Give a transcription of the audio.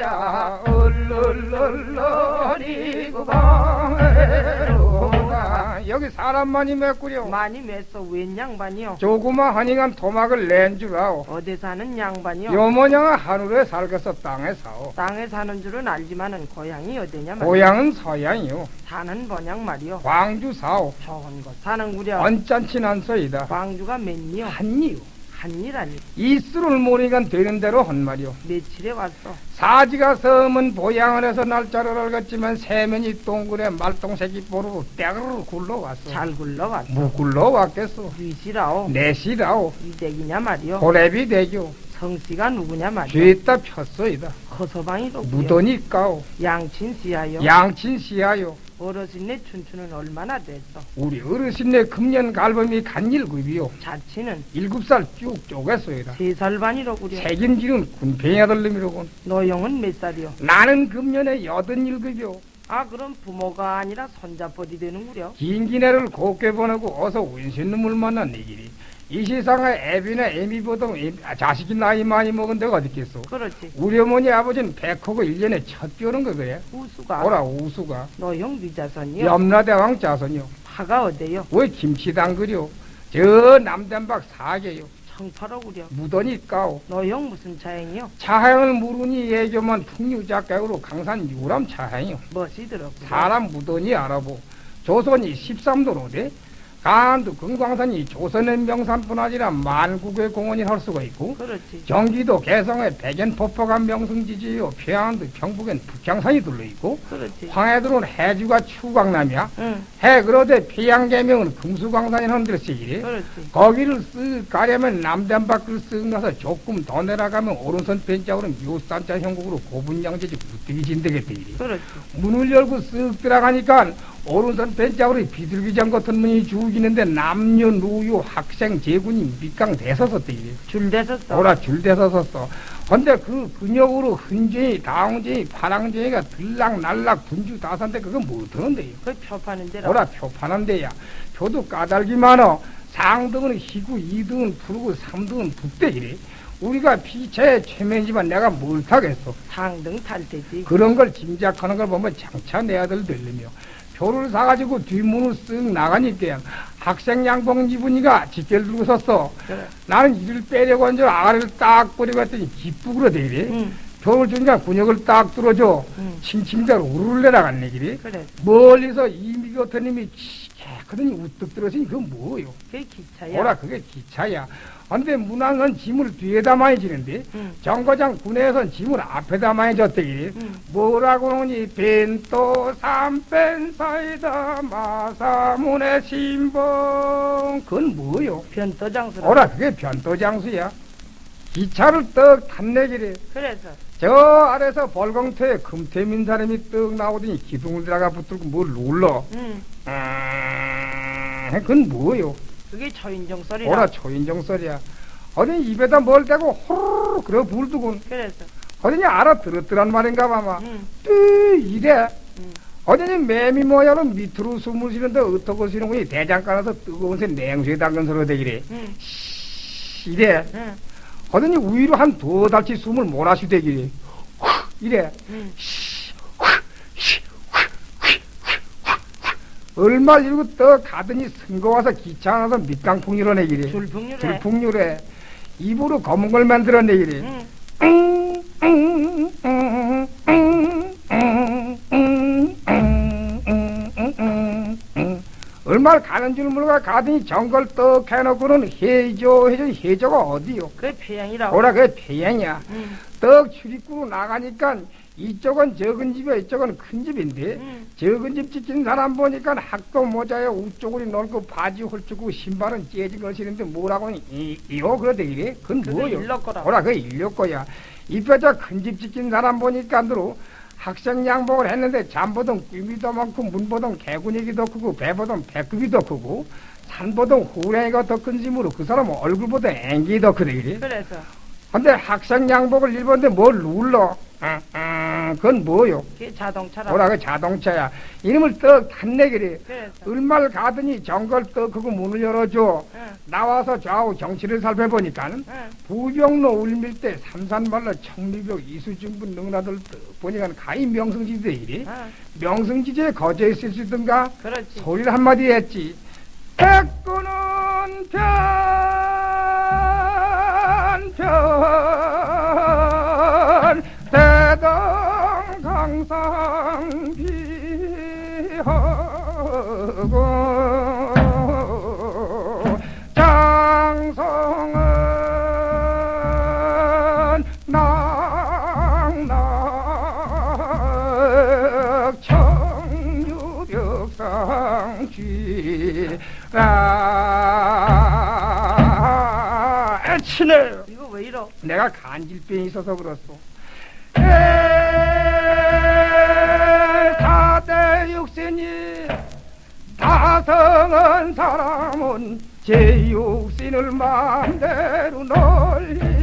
야 얼얼얼얼이고 방해로가 여기 사람만이 맺구려 많이 맸어 웬 양반이요? 조그마 허닝한 토막을 낸 줄 아오 어디 사는 양반이요? 요모녀가 하늘에 살겠어 땅에 사오 땅에 사는 줄은 알지만은 고향이 어디냐 말이요? 고향은 서양이요 사는 번양 말이요. 광주 사오 좋은 곳 사는구려. 언짢진 않소이다 광주가 몇리요? 한이요 한이라니 이술을 모니간 되는 대로 한 말이요 며칠에 왔어? 사지가 섬은 보양을 해서 날짜를 알겠지만 세면이 동굴에 말똥새끼 보르고 떼그르 굴러왔어 잘 굴러왔어. 뭐 굴러왔겠어 위시라오. 내시라오 위대기냐 말이요? 고래비 대교 성씨가 누구냐 말이요? 죄다 폈소이다 허서방이로구요. 무더니 까오 양친씨야요. 양친 씨야요 어르신네 춘추는 얼마나 됐어? 우리 어르신네 금년 갈범이 간 일급이요 자치는 일곱 살 쭉 쪼갰소이다 세 살 반이로구려. 책임지는 군팽이 아들놈이로군 너영은 몇 살이요? 나는 금년에 여든 일급이요 아 그럼 부모가 아니라 손자뻘이 되는구려. 긴 기내를 곱게 보내고 어서 운신 놈을 만난 내길이 이 세상에 애비나 애미보다 자식이 나이 많이 먹은 데가 어디 있겠소 그렇지. 우리 어머니 아버지는 백호고 일년에첫 뼈는 거 그래 우수가 오라 우수가 너형 위자선이요. 염라대왕 자손이요 파가 어때요? 왜 김치당 그려 저 남단박 사계요 청파로구려. 무더니 까오 너형 무슨 차행이요? 차향을 모르니 예교만 풍류작가으로 강산 유람 차향이요 멋이 들었구려. 사람 무더니 알아보 조선이 13도로 대 간도 금광산이 조선의 명산뿐 아니라 만국의 공원이 할 수가 있고 그렇지. 경기도 개성에 백연폭포가 명승지지요 평안도 경북엔 북향산이 둘러있고 그렇지. 황해도는 해주가 추광남이야 응. 해 그러되 데를 쓰기래 그렇지. 거기를 쓱 가려면 남단 밖을 쓱 가서 조금 더 내려가면 오른손 벤짝으로 묘산자 형국으로 고분양제지 무뜨기 이래 그렇지. 문을 열고 쓱 들어가니까 오른손 벤짝으로 비둘기장 같은 문이 죽이는데 남녀 노유 학생 제군이 밑강 대서섰대 이래. 줄 대섰어. 오라 줄 대서섰어. 근데 그 근육으로 흔쟁이 다홍쟁이 파랑쟁이가 들락날락 군주 다산데 그건 못하는데요 그 표파는 데라. 오라 표 파는 데야. 표도 까닭이 많어 상등은 희구 이등은 푸르고 삼등은 북대 이래. 우리가 피체에 최면지만 내가 뭘 타겠어. 상등 탈 테지. 그런 걸 짐작하는 걸 보면 장차 내 아들 들리며 표를 사가지고 뒷문을 쓱 나가니까 학생 양복 입으니까 직결 들고 섰어 그래. 나는 이를 빼려고 한 줄 아가리를 딱 뿌리고 했더니 기쁘그러 대기래 응. 표를 주니까 군역을 딱 뚫어줘 응. 칭칭대로 우르르 내려갔네 길이 그래. 멀리서 이미 같은 님이 깨끗하니 우뚝 들어서니 그건 뭐요? 그게 기차야. 뭐라 그게 기차야. 근데 문항은 짐을 뒤에다 많이 지는데 응. 정거장 군에선 짐을 앞에다 많이 졌대기 응. 뭐라고 하니? 벤또 삼펜 사이다 마사문의 신봉. 그건 뭐요? 변도장수라. 오라 그게 변도장수야. 기차를 떡 탔내기래. 그래서. 저 아래서 벌공터에 금태민 사람이 떡 나오더니 기둥을 들어가 붙들고 뭘 눌러? 응. 음, 그건 뭐요 그게 초인종 소리라. 오라 초인종 소리야 어디 입에다 뭘 대고 호르르 그래 불두군 그래서. 어디니 알아들었더란 말인가 봐마 응. 뚜 이래 응. 어디니 매미 모양은 밑으로 숨을 쉬는데 어떻게 쉬는 거니 대장간에서 뜨거운 새 냉수에 담근 소리가 되기래 응. 이래 응. 어디니 위로 한 두 달치 숨을 몰아쉬 되기래 후, 이래 응. 얼마 이러고 떠 가더니 승거 와서 안에서 밑강풍 일어내기래 줄풍류래. 불풍류래 입으로 검은 걸 만들어내기래 응. 얼마를 가는 줄 모르고 가더니 정걸 떡 해놓고는 해조 해조 해조가 어디요? 그게 폐양이라고. 뭐라 그게 태양이야 응. 떡 출입구로 나가니까 이쪽은 적은 집이야 이쪽은 큰 집인데 응. 적은 집 지킨 사람 보니까 학도 모자에 우쪽으로 넓고 바지 홀쭉고 신발은 째진 걸 신는데 뭐라고 이, 이거 그러대 이래 그건 뭐요? 일러. 뭐라 그게 일려 거야 이 뼈자 큰 집 지킨 사람 보니까 안들어 학생 양복을 했는데 잠보던 더 많고 문보던 개구니기 더 크고 배보던 배꼽이 더 크고 산보던 호랭이가 더 큰 짐으로 그 사람은 얼굴보다 앵기 더 크대 이래 그래서. 근데 학생 양복을 입었는데 뭘 눌러 응, 응, 아, 그건 뭐요? 그게 자동차라. 뭐라 그 자동차야. 이름을 떡. 그래서. 얼마를 가더니 정걸 떡 그거 문을 열어줘. 응, 나와서 좌우 정치를 살펴보니까는 응. 부병로 울밀대 삼산말로 청리벽 이수증분 능라들 떡 보니까 가히 명승지대 이리. 응, 명승지제에 거저 있을 수 있던가 그렇지. 소리를 한마디 했지. 백구는 비하고, 장성은 낭낭 청유벽상쥐 아 애치네 이거 왜 이러? 내가 간질병이 있어서 그렇소 다성은 사람은 제 육신을 마음대로 놀리